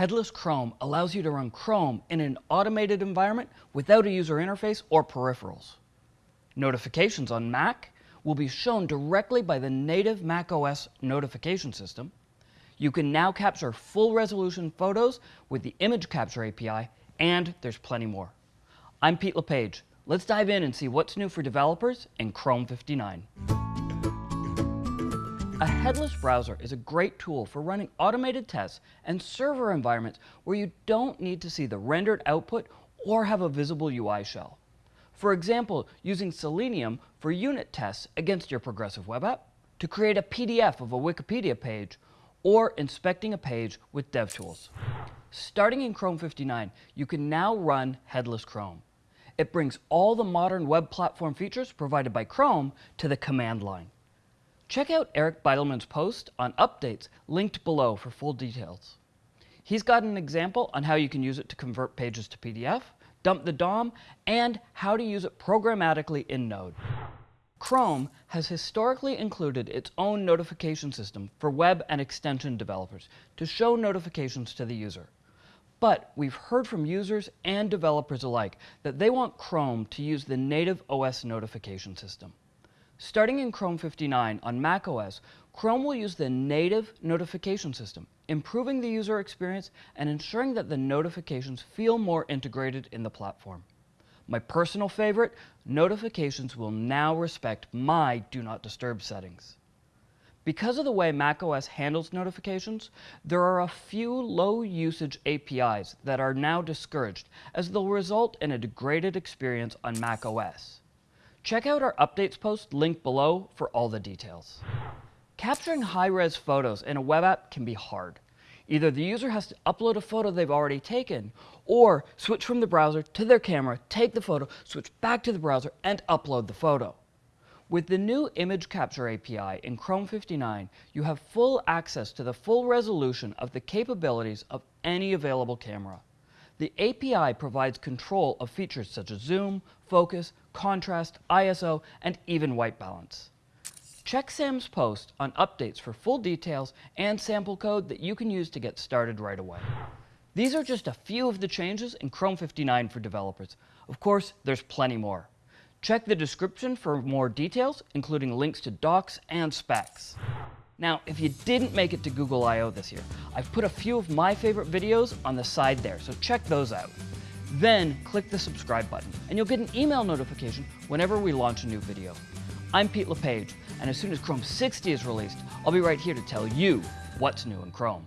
Headless Chrome allows you to run Chrome in an automated environment without a user interface or peripherals. Notifications on Mac will be shown directly by the native macOS notification system. You can now capture full resolution photos with the Image Capture API, and there's plenty more. I'm Pete LePage. Let's dive in and see what's new for developers in Chrome 59. A headless browser is a great tool for running automated tests and server environments where you don't need to see the rendered output or have a visible UI shell. For example, using Selenium for unit tests against your progressive web app, to create a PDF of a Wikipedia page, or inspecting a page with DevTools. Starting in Chrome 59, you can now run Headless Chrome. It brings all the modern web platform features provided by Chrome to the command line. Check out Eric Bidelman's post on updates linked below for full details. He's got an example on how you can use it to convert pages to PDF, dump the DOM, and how to use it programmatically in Node. Chrome has historically included its own notification system for web and extension developers to show notifications to the user. But we've heard from users and developers alike that they want Chrome to use the native OS notification system. Starting in Chrome 59 on macOS, Chrome will use the native notification system, improving the user experience and ensuring that the notifications feel more integrated in the platform. My personal favorite, notifications will now respect my Do Not Disturb settings. Because of the way macOS handles notifications, there are a few low-usage APIs that are now discouraged, as they'll result in a degraded experience on macOS. Check out our updates post linked below for all the details. Capturing high-res photos in a web app can be hard. Either the user has to upload a photo they've already taken, or switch from the browser to their camera, take the photo, switch back to the browser, and upload the photo. With the new Image Capture API in Chrome 59, you have full access to the full resolution of the capabilities of any available camera. The API provides control of features such as zoom, focus, contrast, ISO, and even white balance. Check Sam's post on updates for full details and sample code that you can use to get started right away. These are just a few of the changes in Chrome 59 for developers. Of course, there's plenty more. Check the description for more details, including links to docs and specs. Now, if you didn't make it to Google I/O this year, I've put a few of my favorite videos on the side there, so check those out. Then click the subscribe button, and you'll get an email notification whenever we launch a new video. I'm Pete LePage, and as soon as Chrome 60 is released, I'll be right here to tell you what's new in Chrome.